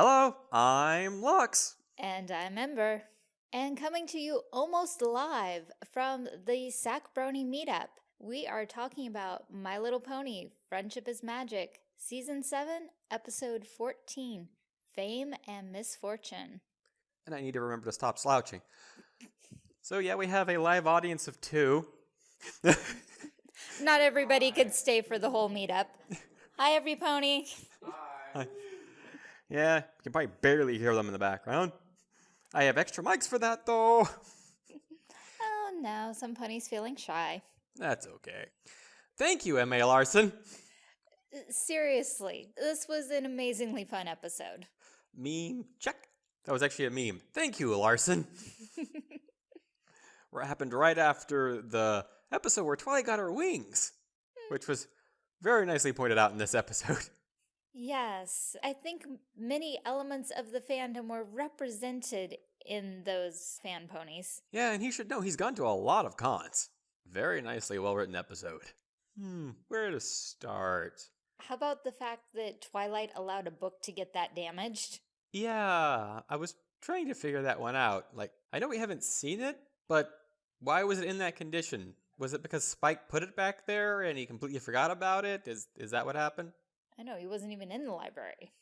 Hello, I'm Lux. And I'm Ember. And coming to you almost live from the Sack Brony meetup, we are talking about My Little Pony Friendship is Magic, Season 7, Episode 14 Fame and Misfortune. And I need to remember to stop slouching. So, yeah, we have a live audience of two. Not everybody could stay for the whole meetup. Hi, every pony. Yeah, you can probably barely hear them in the background. I have extra mics for that, though. Oh no, some ponies feeling shy. That's okay. Thank you, M.A. Larson. Seriously, this was an amazingly fun episode. Meme, check. That was actually a meme. Thank you, Larson. What happened right after the episode where Twilight got her wings, which was very nicely pointed out in this episode. Yes, I think many elements of the fandom were represented in those fan ponies. Yeah, and he should know he's gone to a lot of cons. Very nicely well written episode. Hmm, where to start? How about the fact that Twilight allowed a book to get that damaged? Yeah, I was trying to figure that one out. Like, I know we haven't seen it, but why was it in that condition? Was it because Spike put it back there and he completely forgot about it? Is is that what happened? I know, he wasn't even in the library.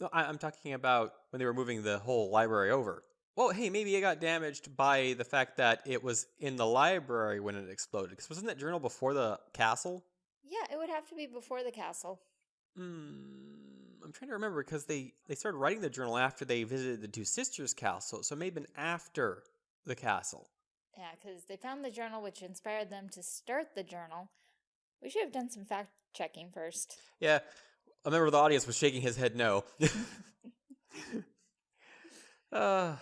No, I, I'm talking about when they were moving the whole library over. Well, hey, maybe it got damaged by the fact that it was in the library when it exploded. Because wasn't that journal before the castle? Yeah, it would have to be before the castle. Hmm, I'm trying to remember because they they started writing the journal after they visited the two sisters' castle, so it may have been after the castle. Yeah, because they found the journal which inspired them to start the journal. We should have done some fact checking first. Yeah, a member of the audience was shaking his head no. uh,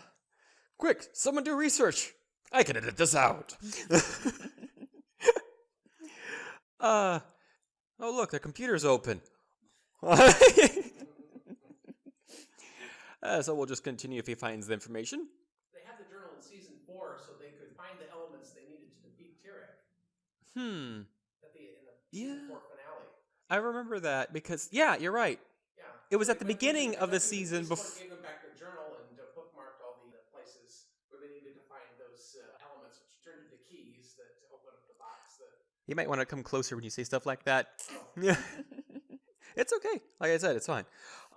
quick, someone do research. I can edit this out. uh, oh look, the computer's open. uh, so we'll just continue if he finds the information. They had the journal in season four so they could find the elements they needed to defeat Tirek Hmm. the in the Yeah. I remember that because yeah, you're right. Yeah, It was at the beginning of the they went through season before. bef- gave them back their journal and bookmarked all the uh, places where they needed to find those uh, elements, which turned into keys that open up the box. That You might want to come closer when you say stuff like that. oh, Yeah. it's okay. Like I said, it's fine.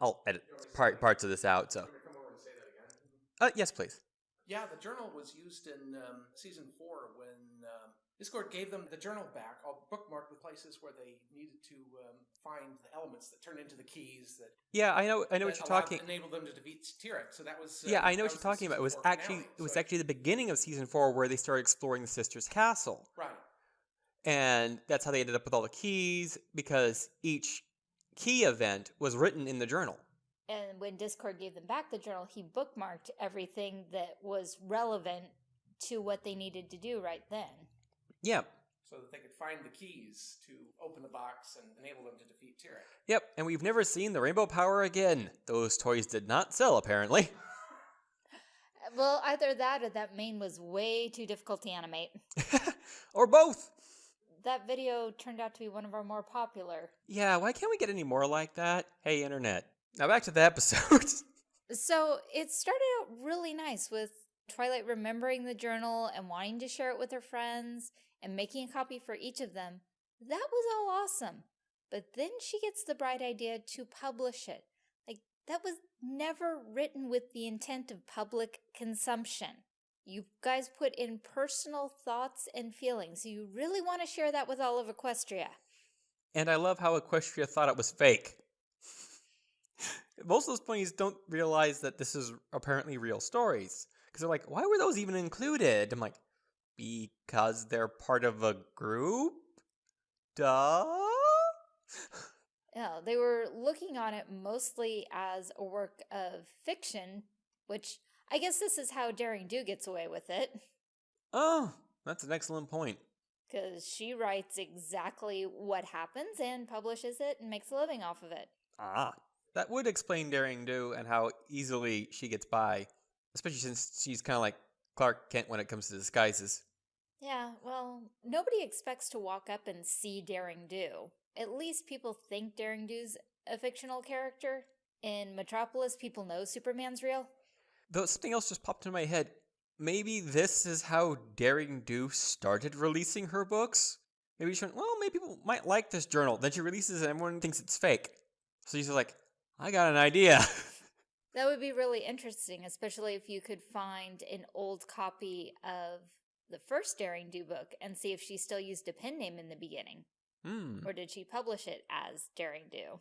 I'll edit part parts of this out. So, you want me to come over and say that again? uh, yes, please. Yeah, the journal was used in um, season four when um, Discord gave them the journal back, all bookmarked with places where they needed to um, find the elements that turned into the keys that Yeah, I know. I know what you're allowed- talking. Enabled them to defeat Tirek. So that was. Uh, Yeah, I know what you're talking about. It was actually finale. it was So actually the beginning of season four where they started exploring the sisters' castle, right. and that's how they ended up with all the keys because each key event was written in the journal. And when Discord gave them back the journal, he bookmarked everything that was relevant to what they needed to do right then. Yeah. So that they could find the keys to open the box and enable them to defeat Tirek. Yep. And we've never seen the rainbow power again. Those toys did not sell, apparently. Well, either that or that mane was way too difficult to animate. or both. That video turned out to be one of our more popular. Yeah, why can't we get any more like that? Hey, internet. Now back to the episode. So it started out really nice with Twilight remembering the journal and wanting to share it with her friends and making a copy for each of them. That was all awesome. But then she gets the bright idea to publish it. Like, that was never written with the intent of public consumption. You guys put in personal thoughts and feelings. You really want to share that with all of Equestria. and I love how Equestria thought it was fake. Most of those ponies don't realize that this is apparently real stories. Because they're like, why were those even included? I'm like, because they're part of a group? Duh? Yeah, they were looking on it mostly as a work of fiction, which I guess this is how Daring Do gets away with it, Oh, that's an excellent point. because she writes exactly what happens and publishes it and makes a living off of it. Ah. That would explain Daring Do and how easily she gets by, especially since she's kind of like Clark Kent when it comes to disguises. Yeah, well, nobody expects to walk up and see Daring Do. At least people think Daring Do's a fictional character. in Metropolis, people know Superman's real. Though something else just popped into my head. Maybe this is how Daring Do started releasing her books? Maybe she went, well, maybe people might like this journal. Then she releases it and everyone thinks it's fake. So she's like, I got an idea. That would be really interesting, especially if you could find an old copy of the first Daring Do book and see if she still used a pen name in the beginning. Hmm. Or did she publish it as Daring Do?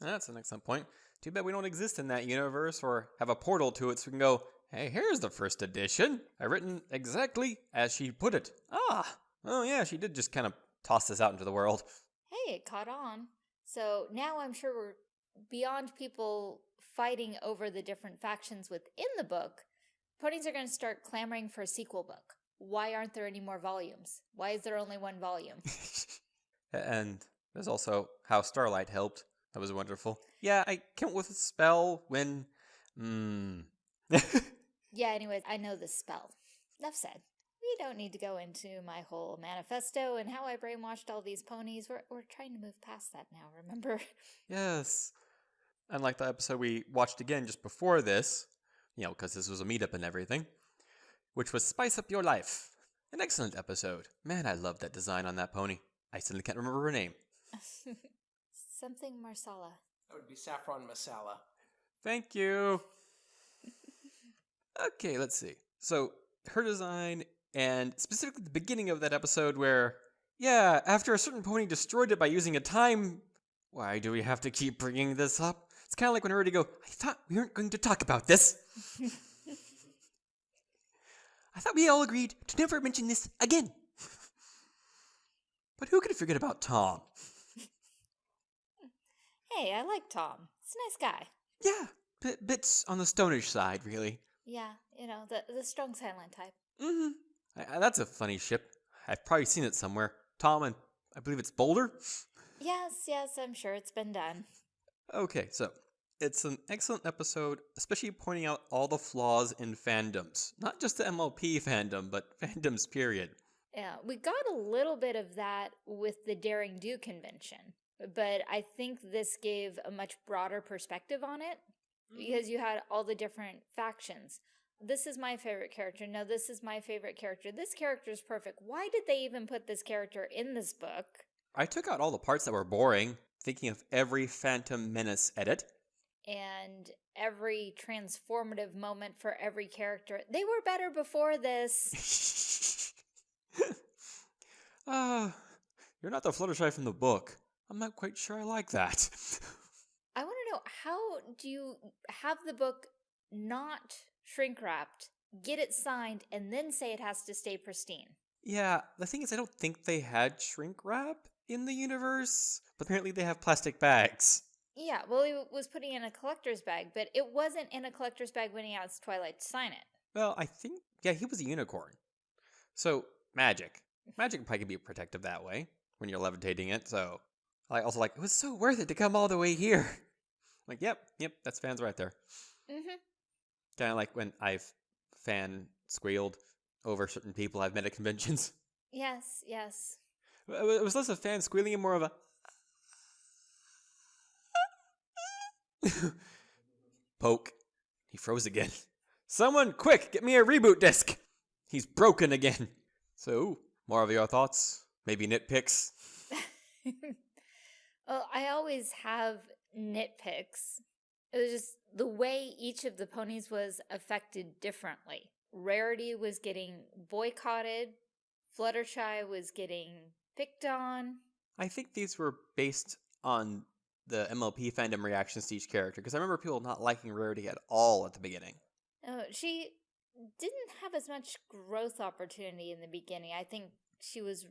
That's an excellent point. Too bad we don't exist in that universe or have a portal to it so we can go, hey, here's the first edition. I written exactly as she put it. Ah, oh yeah, she did just kind of toss this out into the world. Hey, it caught on. So now I'm sure we're beyond people fighting over the different factions within the book. Ponies are going to start clamoring for a sequel book. Why aren't there any more volumes? Why is there only one volume? and there's also how Starlight helped. That was wonderful. Yeah, I came with a spell when. Hmm. yeah, anyways, I know this spell. Enough said. We don't need to go into my whole manifesto and how I brainwashed all these ponies. We're, we're trying to move past that now, remember? yes. Unlike the episode we watched again just before this, you know, because this was a meetup and everything, which was Spice Up Your Life. An excellent episode. Man, I love that design on that pony. I suddenly can't remember her name. Something Marsala. That would be Saffron Masala. Thank you. okay, let's see. So, her design, and specifically the beginning of that episode where, yeah, after a certain pony destroyed it by using a time. Why do we have to keep bringing this up? It's kind of like when I Already go, I thought we weren't going to talk about this. I thought we all agreed to never mention this again. but who could forget about Tom? Hey, I like Tom. He's a nice guy. Yeah, bit, bits on the stonish side, really. Yeah, you know, the, the strong silent type. Mm-hmm. That's a funny ship. I've probably seen it somewhere. Tom and I believe it's Boulder? Yes, yes, I'm sure it's been done. Okay, so it's an excellent episode, especially pointing out all the flaws in fandoms. Not just the MLP fandom, but fandoms, period. Yeah, we got a little bit of that with the Daring Do convention, but I think this gave a much broader perspective on it because mm-hmm. you had all the different factions. This is my favorite character. No, this is my favorite character. This character is perfect. Why did they even put this character in this book? I took out all the parts that were boring, thinking of every Phantom Menace edit. And every transformative moment for every character. They were better before this. Ah, uh, you're not the Fluttershy from the book. I'm not quite sure I like that. I want to know how do you have the book not shrink wrapped, get it signed, and then say it has to stay pristine? Yeah, the thing is, I don't think they had shrink wrap in the universe, but apparently they have plastic bags. Yeah, well, he was putting in a collector's bag, but it wasn't in a collector's bag when he asked Twilight to sign it. Well, I think, yeah, he was a unicorn. So, magic. Magic probably can be protective that way when you're levitating it, so. I also like, it was so worth it to come all the way here. Like, yep, yep, that's fans right there. Mm-hmm. Kind of like when I've fan squealed over certain people I've met at conventions. Yes, yes. It was less a fan squealing and more of a. Poke. He froze again. Someone, quick, get me a reboot disc. He's broken again. So, more of your thoughts? Maybe nitpicks? well, oh, I always have nitpicks. It was just the way each of the ponies was affected differently. Rarity was getting boycotted. Fluttershy was getting picked on. I think these were based on the MLP fandom reactions to each character because I remember people not liking Rarity at all at the beginning. Oh, she didn't have as much growth opportunity in the beginning. I think she was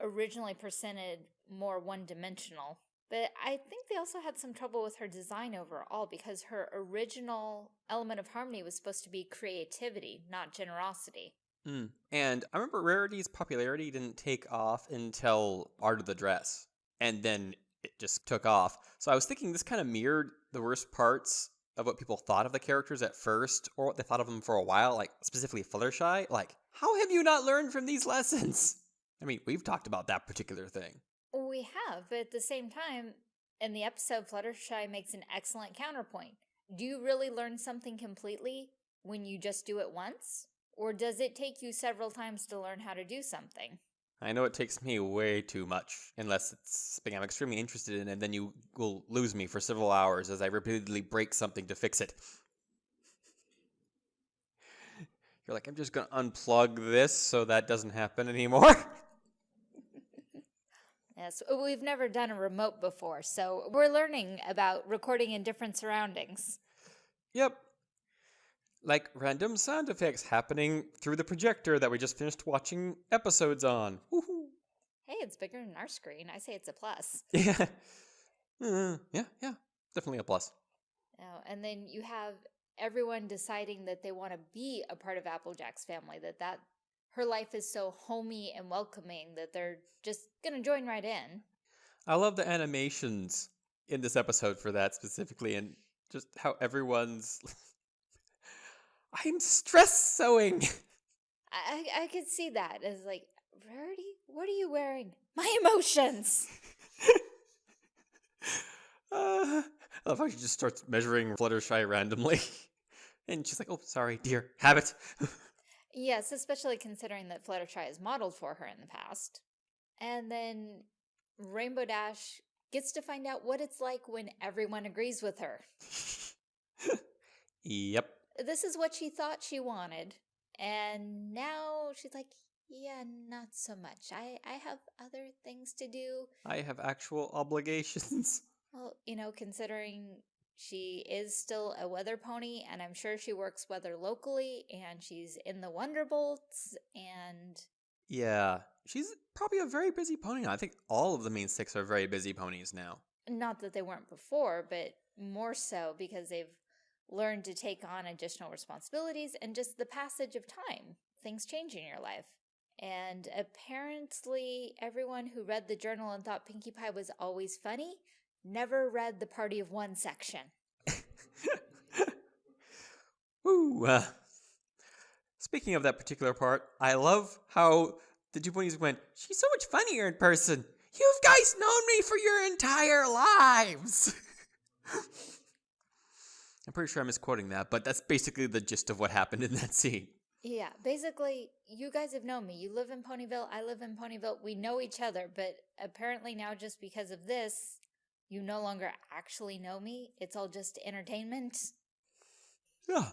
originally presented more one dimensional. But I think they also had some trouble with her design overall because her original element of harmony was supposed to be creativity, not generosity. Mm. And I remember Rarity's popularity didn't take off until Art of the Dress. And then it just took off. So I was thinking this kind of mirrored the worst parts of what people thought of the characters at first, or what they thought of them for a while, like specifically Fluttershy. Like, how have you not learned from these lessons? I mean, we've talked about that particular thing. We have, but at the same time, In the episode, Fluttershy makes an excellent counterpoint. Do you really learn something completely when you just do it once? Or does it take you several times to learn how to do something? I know it takes me way too much, unless it's something I'm extremely interested in, and then you will lose me for several hours as I repeatedly break something to fix it. You're like, I'm just gonna unplug this so that doesn't happen anymore. Yes, we've never done a remote before, so we're learning about recording in different surroundings. yep. Like random sound effects happening through the projector that we just finished watching episodes on. Woohoo! Hey, it's bigger than our screen. I say it's a plus. Yeah. Uh, yeah, yeah. Definitely a plus. Oh, and then you have everyone deciding that they want to be a part of Applejack's family, that that her life is so homey and welcoming that they're just going to join right in. I love the animations in this episode for that specifically, and just how everyone's. I'm stress sewing. I, I, could see that as like, Rarity, what are you wearing? My emotions. Uh, I love how she just starts measuring Fluttershy randomly, and she's like, "Oh, sorry, dear, habit." Yes, especially considering that Fluttershy is modeled for her in the past. And then Rainbow Dash gets to find out what it's like when everyone agrees with her. yep. This is what she thought she wanted. And now she's like, yeah, not so much. I, I have other things to do. I have actual obligations. Well, you know, considering she is still a weather pony, and I'm sure she works weather locally, and she's in the Wonderbolts, and Yeah, she's probably a very busy pony now. I think all of the main six are very busy ponies now. not that they weren't before, but more so because they've learned to take on additional responsibilities and just the passage of time. Things change in your life. And apparently, everyone who read the journal and thought Pinkie Pie was always funny never read the Party of One section. Woo! Uh, speaking of that particular part, I love how the two ponies went, She's so much funnier in person. You've guys known me for your entire lives. I'm pretty sure I'm misquoting that, but that's basically the gist of what happened in that scene. Yeah, basically, you guys have known me. You live in Ponyville, I live in Ponyville. We know each other, but apparently now, just because of this, you no longer actually know me. It's all just entertainment. Yeah.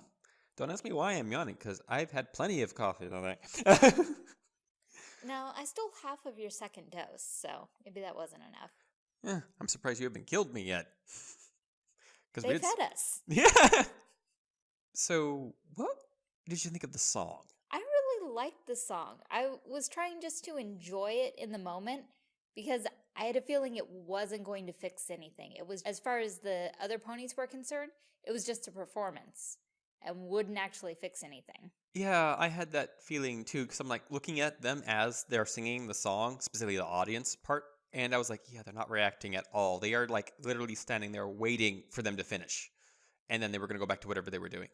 Don't ask me why I'm yawning, because I've had plenty of coffee today. Now, I stole half of your second dose, so maybe that wasn't enough. yeah, I'm surprised you haven't killed me yet. Because They fed us. Yeah. So, what did you think of the song? I really liked the song. I was trying just to enjoy it in the moment because I had a feeling it wasn't going to fix anything. It was, as far as the other ponies were concerned, it was just a performance and wouldn't actually fix anything. Yeah, I had that feeling too, because I'm like looking at them as they're singing the song, specifically the audience part, and I was like, yeah, they're not reacting at all. They are like literally standing there waiting for them to finish, and then they were going to go back to whatever they were doing.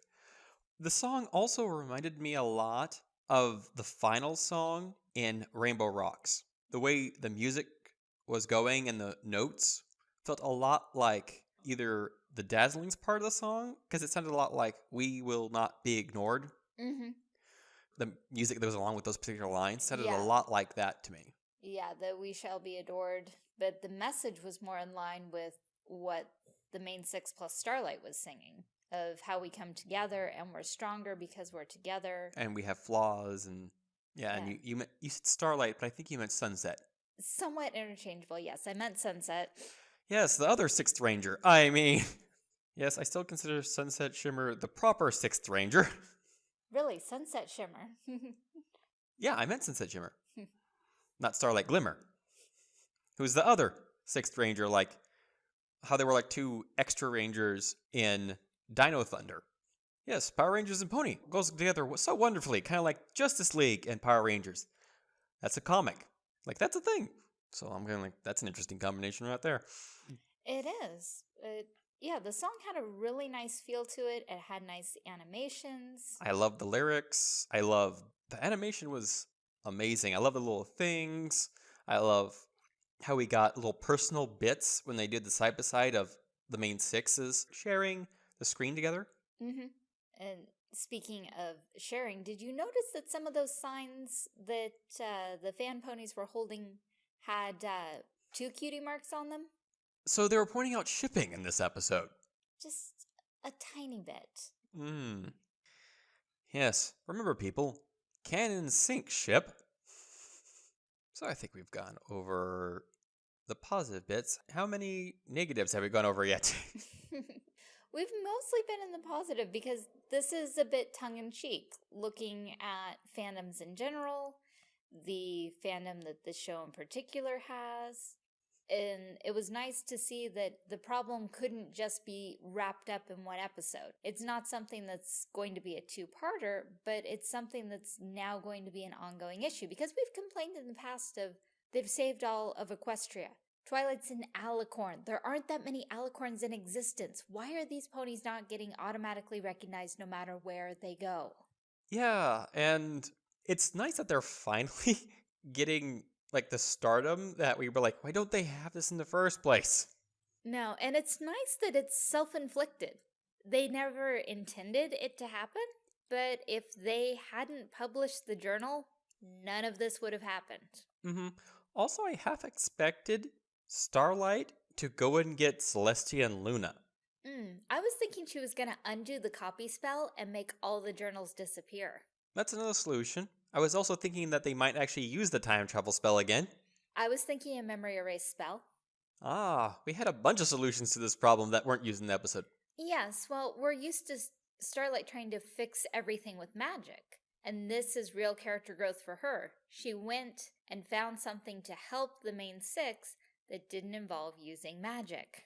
The song also reminded me a lot of the final song in Rainbow Rocks. The way the music was going and the notes felt a lot like either the Dazzlings part of the song, because it sounded a lot like We Will Not Be Ignored Mm-hmm. the music that was along with those particular lines sounded Yeah. a lot like that to me. Yeah, that we shall be adored. But the message was more in line with what the main six plus Starlight was singing of how we come together and we're stronger because we're together. And we have flaws, and yeah, and you you, meant, you said starlight, but I think you meant sunset. Somewhat interchangeable. Yes, I meant sunset. Yes, the other sixth ranger. I mean, yes, I still consider Sunset Shimmer the proper sixth ranger. Really, sunset shimmer. yeah, I meant Sunset Shimmer. Not Starlight Glimmer. Who's the other sixth ranger? Like how they were like two extra rangers in Dino Thunder. Yes, Power Rangers and Pony goes together so wonderfully, kind of like Justice League and Power Rangers. That's a comic. Like that's a thing. So I'm going like that's an interesting combination right there. it is. It, yeah, the song had a really nice feel to it. It had nice animations. I love the lyrics. I love the animation was amazing. I love the little things. I love how we got little personal bits when they did the side by side of the main sixes sharing the screen together. Mm-hmm. And speaking of sharing, did you notice that some of those signs that uh, the fan ponies were holding had uh, two cutie marks on them? So they were pointing out shipping in this episode. Just a tiny bit. Hmm. Yes, remember people, canon sink ship. So I think we've gone over the positive bits. How many negatives have we gone over yet? We've mostly been in the positive because this is a bit tongue in cheek, looking at fandoms in general, the fandom that this show in particular has. And it was nice to see that the problem couldn't just be wrapped up in one episode. It's not something that's going to be a two parter, but it's something that's now going to be an ongoing issue because we've complained in the past of they've saved all of Equestria. Twilight's an alicorn. There aren't that many alicorns in existence. Why are these ponies not getting automatically recognized no matter where they go? yeah, and it's nice that they're finally getting like the stardom that we were like, why don't they have this in the first place? No, and it's nice that it's self inflicted. They never intended it to happen, but if they hadn't published the journal, none of this would have happened. Mm-hmm. Also, I half expected Starlight to go and get Celestia and Luna. Mm, I was thinking she was going to undo the copy spell and make all the journals disappear. That's another solution. I was also thinking that they might actually use the time travel spell again. I was thinking a memory erase spell. Ah, we had a bunch of solutions to this problem that weren't used in the episode. Yes, well, we're used to Starlight trying to fix everything with magic. And this is real character growth for her. She went and found something to help the main six that didn't involve using magic.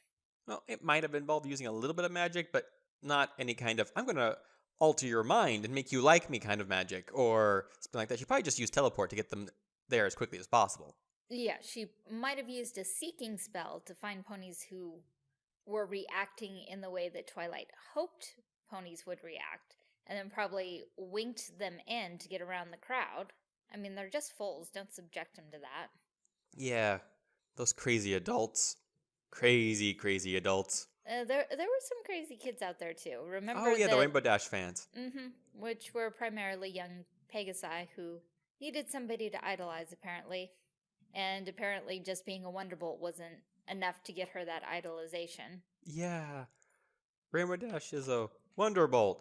Well, it might have involved using a little bit of magic, but not any kind of, I'm going to alter your mind and make you like me kind of magic, or something like that. She probably just used teleport to get them there as quickly as possible. Yeah, she might have used a seeking spell to find ponies who were reacting in the way that Twilight hoped ponies would react, and then probably winked them in to get around the crowd. I mean, they're just foals, don't subject them to that. Yeah, those crazy adults. Crazy, crazy adults. Uh, there, there were some crazy kids out there too. Remember? oh, yeah, the that- Rainbow Dash fans. Mm-hmm. Which were primarily young Pegasi who needed somebody to idolize, apparently. And apparently, just being a Wonderbolt wasn't enough to get her that idolization. Yeah. Rainbow Dash is a Wonderbolt.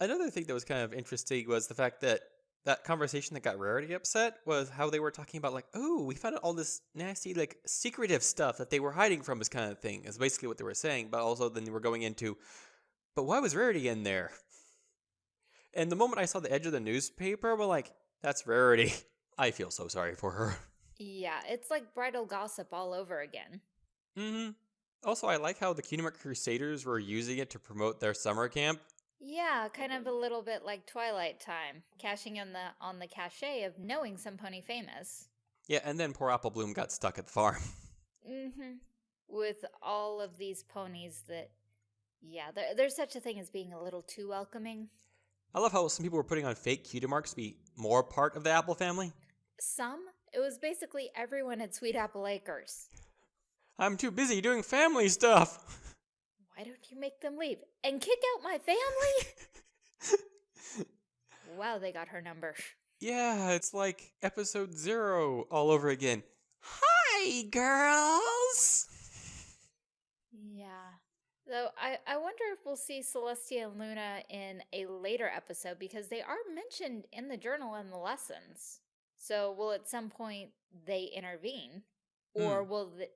Another thing that was kind of interesting was the fact that that conversation that got Rarity upset was how they were talking about like, oh, we found out all this nasty, like, secretive stuff that they were hiding from us kind of thing, is basically what they were saying. But also then they were going into, but why was Rarity in there? And the moment I saw the edge of the newspaper, we're like, that's Rarity. I feel so sorry for her. Yeah, it's like bridal gossip all over again. hmm Also, I like how the Kingdom Crusaders were using it to promote their summer camp. Yeah, kind of a little bit like Twilight Time, cashing in the on the cachet of knowing some pony famous. Yeah, and then poor Apple Bloom got stuck at the farm. Mm-hmm. With all of these ponies that, yeah, there, there's such a thing as being a little too welcoming. I love how some people were putting on fake cutie marks to be more part of the Apple family. Some, it was basically everyone at Sweet Apple Acres. I'm too busy doing family stuff. Why don't you make them leave and kick out my family? wow, they got her number. yeah, it's like episode zero all over again. Hi, girls. Yeah. Though I, I wonder if we'll see Celestia and Luna in a later episode because they are mentioned in the journal and the lessons. So will at some point they intervene? Or hmm. will the,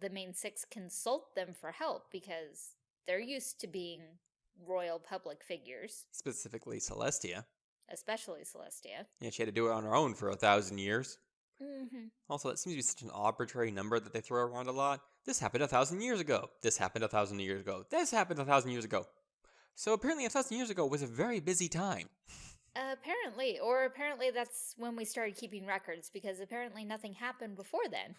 the main six consult them for help because they're used to being royal public figures, Specifically, Celestia. especially Celestia. Yeah, she had to do it on her own for a thousand years. Mm-hmm. Also, that seems to be such an arbitrary number that they throw around a lot. This happened a thousand years ago. This happened a thousand years ago. This happened a thousand years ago. So apparently, a thousand years ago was a very busy time. apparently, or apparently that's when we started keeping records because apparently nothing happened before then.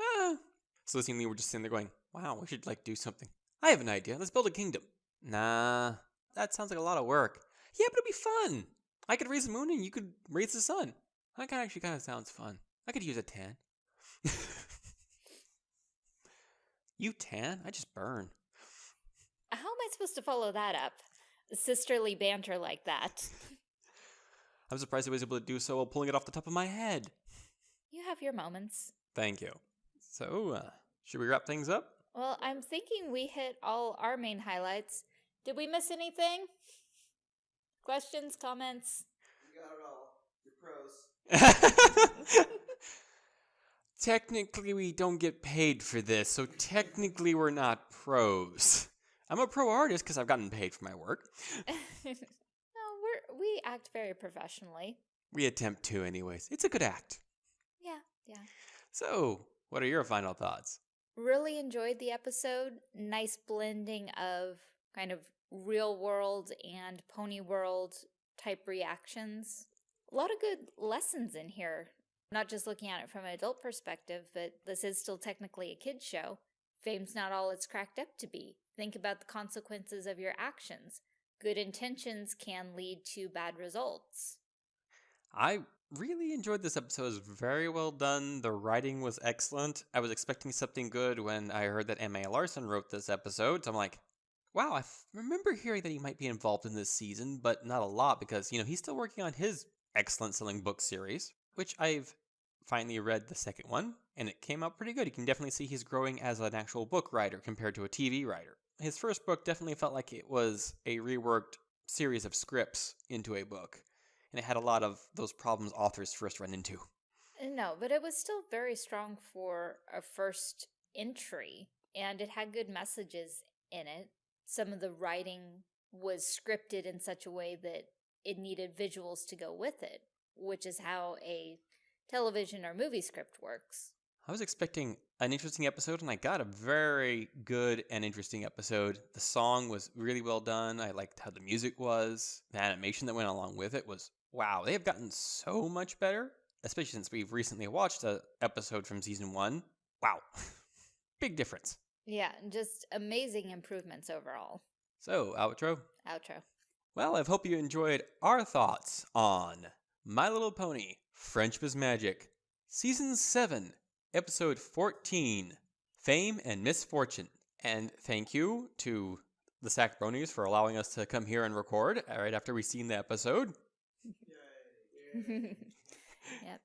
Ah. So Lee were just sitting there going, wow, we should like do something. I have an idea. Let's build a kingdom. Nah, that sounds like a lot of work. Yeah, but it'd be fun. I could raise the moon and you could raise the sun. That kind of actually kind of sounds fun. I could use a tan. You tan? I just burn. How am I supposed to follow that up? Sisterly banter like that. I'm surprised I was able to do so while pulling it off the top of my head. You have your moments. Thank you. So, uh, should we wrap things up? Well, I'm thinking we hit all our main highlights. Did we miss anything? Questions, comments? You got it all. You're pros. technically, we don't get paid for this, so technically, we're not pros. I'm a pro artist because I've gotten paid for my work. no, we're we act very professionally. We attempt to, anyways. It's a good act. Yeah, yeah. So, what are your final thoughts? Really enjoyed the episode. Nice blending of kind of real world and pony world type reactions. A lot of good lessons in here. Not just looking at it from an adult perspective, but this is still technically a kid's show. Fame's not all it's cracked up to be. Think about the consequences of your actions. Good intentions can lead to bad results. I really enjoyed this episode. It was very well done. The writing was excellent. I was expecting something good when I heard that M.A. Larson wrote this episode. So I'm like, wow, I remember hearing that he might be involved in this season, but not a lot because, you know, he's still working on his excellent selling book series, which I've finally read the second one, and it came out pretty good. You can definitely see he's growing as an actual book writer compared to a TV writer. His first book definitely felt like it was a reworked series of scripts into a book and it had a lot of those problems authors first run into. Uh, no, but it was still very strong for a first entry, and it had good messages in it. Some of the writing was scripted in such a way that it needed visuals to go with it, which is how a television or movie script works. I was expecting an interesting episode, and I got a very good and interesting episode. The song was really well done. I liked how the music was. The animation that went along with it was wow. They have gotten so much better, especially since we've recently watched an episode from season one. Wow. Big difference. Yeah, just amazing improvements overall. So, outro. Outro. Well, I hope you enjoyed our thoughts on My Little Pony Friendship is Magic, Season 7, Episode 14 Fame and Misfortune. And thank you to the Sack Bronies for allowing us to come here and record right after we've seen the episode. yep.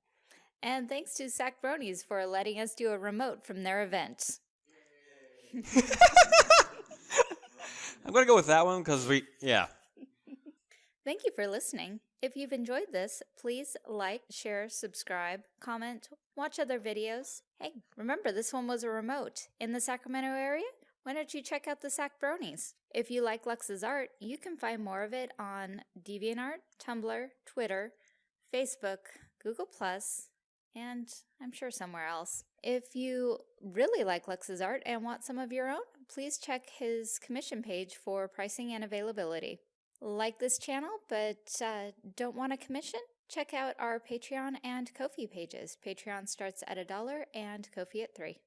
And thanks to Sack Bronies for letting us do a remote from their event. I'm going to go with that one because we, yeah. Thank you for listening. If you've enjoyed this, please like, share, subscribe, comment, watch other videos. Hey, remember this one was a remote in the Sacramento area? Why don't you check out the Sack Bronies? If you like Lux's art, you can find more of it on DeviantArt, Tumblr, Twitter, Facebook, Google Plus, and I'm sure somewhere else. If you really like Lux's art and want some of your own, please check his commission page for pricing and availability. Like this channel but uh, don't want a commission? Check out our Patreon and Ko-fi pages. Patreon starts at a dollar and Ko-fi at three.